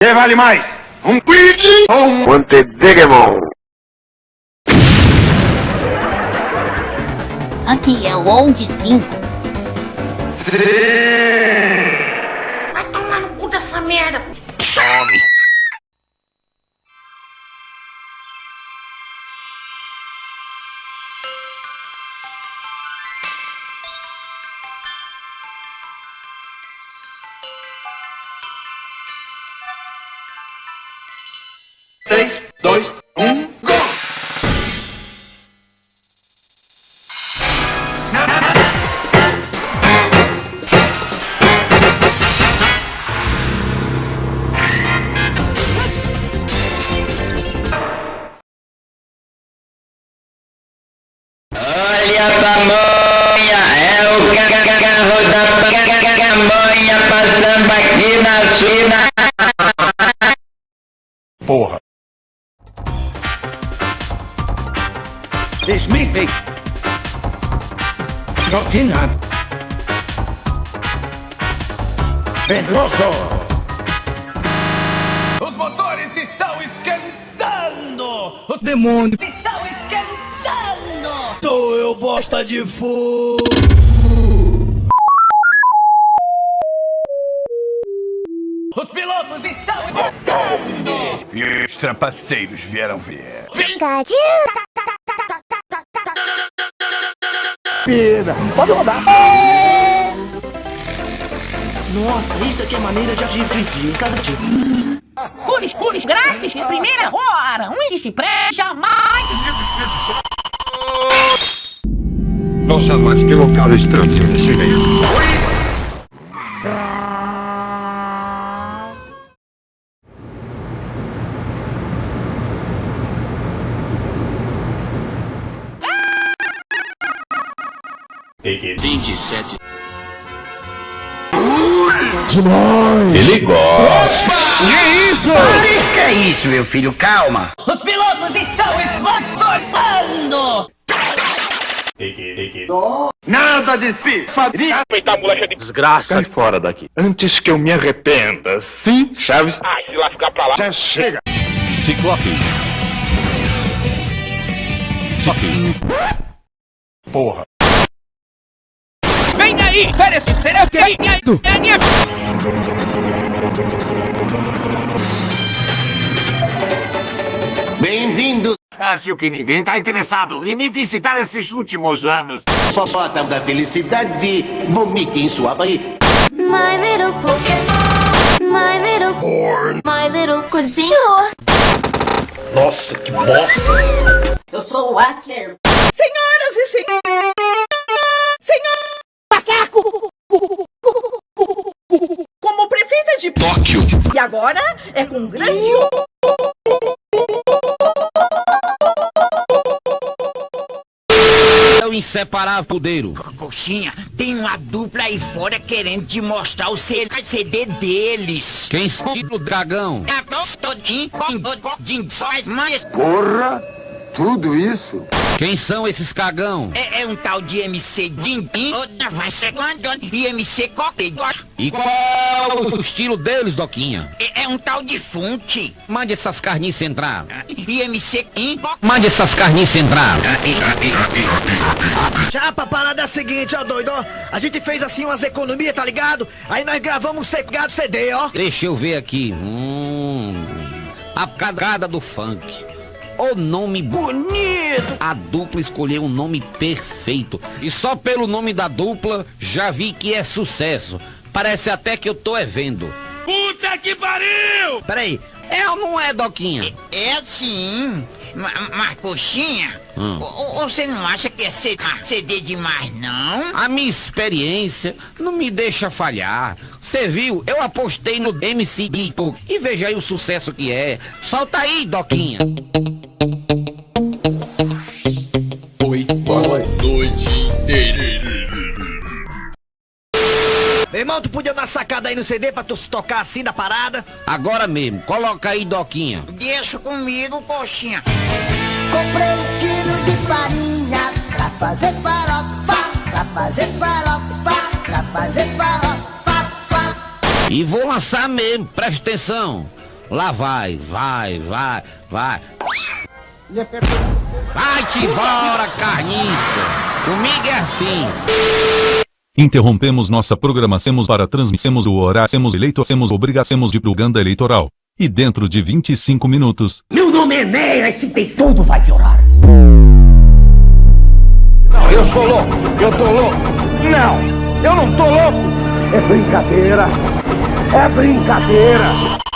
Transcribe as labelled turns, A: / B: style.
A: Que vale mais? Um Luigi ou um
B: Montedigimon.
C: Aqui é o Onde 5.
D: Vai tomar no cu dessa merda.
B: Tome.
E: Olha a pamonha, é o carro da pamonha passando aqui na China.
A: Porra. It's me, me. Pedroso.
F: Os motores estão esquentando! Os
A: Demônio.
F: Estão esquentando!
A: Sou eu bosta de fogo.
F: Os pilotos estão esquentando!
G: E os trapaceiros vieram ver.
A: Pode rodar.
H: Nossa, isso aqui é maneira de agir em casa de...
C: Puris, puris, grátis, em primeira hora. Um se presta jamais.
B: Nossa, mas que local estranho esse meio.
G: Ele gosta.
E: Que é isso, meu filho? Calma.
F: Os pilotos estão esgostando!
A: Nada de se fazer.
B: Sai fora daqui. Antes que eu me arrependa. Sim, Chaves? Ah, se lá ficar pra lá. Já chega.
G: Ciclope. Ciclope.
A: Porra.
F: Vem aí! Férias! Será que é minha...
I: Bem-vindos! Acho que ninguém está interessado em me visitar esses últimos anos. Só da felicidade, vomite em sua barriga.
J: My little Pokémon. My little Corn. My little cozinho.
A: Nossa, que bosta.
H: Eu sou o Watcher.
F: Senhoras e senhores! Senhor! Macaco! Como prefeita de
G: Tóquio.
F: E agora é com grande
E: inseparável podeiro. Coxinha, tem uma dupla aí fora querendo te mostrar o CD deles. Quem estilo o dragão?
B: Porra! Tudo isso?
E: Quem são esses cagão? É, é um tal de MC Dindim, outra vai ser e MC Coque. E qual é o estilo deles, Doquinha? É, é um tal de funk. Mande essas carniças entrar. E MC Kim. Mande essas carniças entrar.
H: Chapa, a parada é a seguinte, ó, doido, ó. A gente fez assim umas economias, tá ligado? Aí nós gravamos um secado CD, ó.
E: Deixa eu ver aqui. Hum, a cagada do funk. O nome bonito! A dupla escolheu um nome perfeito. E só pelo nome da dupla já vi que é sucesso. Parece até que eu tô é vendo.
F: Puta que pariu!
H: Peraí,
E: É ou não é, Doquinha?
D: É sim. Ma- Mas, coxinha,
E: Hum.
D: o- você não acha que é CD demais, não?
E: A minha experiência não me deixa falhar. Você viu? Eu apostei no MC Dipo e veja aí o sucesso que é. Solta aí, Doquinha.
H: meu irmão, tu podia dar uma sacada aí no CD pra tu se tocar assim da parada?
E: Agora mesmo, coloca aí, Doquinha.
D: Deixa comigo, coxinha.
J: Comprei um quilo de farinha pra fazer farofa, pra fazer farofa, pra fazer farofa.
E: E vou lançar mesmo, presta atenção. Lá vai, vai, vai, vai. Vai-te embora, carniça. Comigo é assim.
K: Interrompemos nossa programação para transmissemos o horário, eleito, temos obrigação de propaganda eleitoral. E dentro de 25 minutos.
I: Meu nome é Neira, esse tem tudo vai piorar.
A: Não, eu sou louco, eu tô louco. Não, eu não tô louco. É brincadeira, é brincadeira.